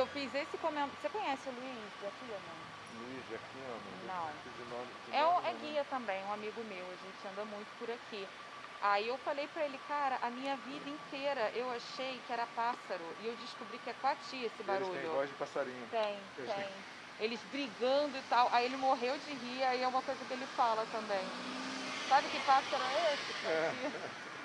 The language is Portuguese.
eu fiz esse comentário. Você conhece o Luiz aqui ou não? Luiz de Aquino? Não. De É, é guia também, um amigo meu, a gente anda muito por aqui. Aí eu falei pra ele, cara, a minha vida inteira eu achei que era pássaro e eu descobri que é coati esse Eles barulho. têm voz de passarinho. Tem, Eles tem. Eles brigando e tal. Aí ele morreu de rir, aí é uma coisa que ele fala também. Sabe que pássaro é esse? É.